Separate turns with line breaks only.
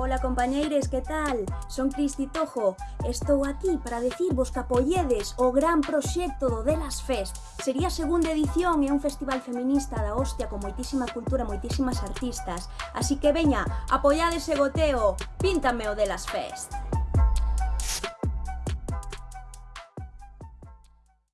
Ola compañeiros, que tal? Son Cristi Tojo. Estou aquí para decirvos que apoyedes o gran proxecto do Delas Fest. Sería a segunda edición e un festival feminista da hostia con moitísima cultura, moitísimas artistas. Así que veña, apoiades ese goteo, píntame o Delas Fest.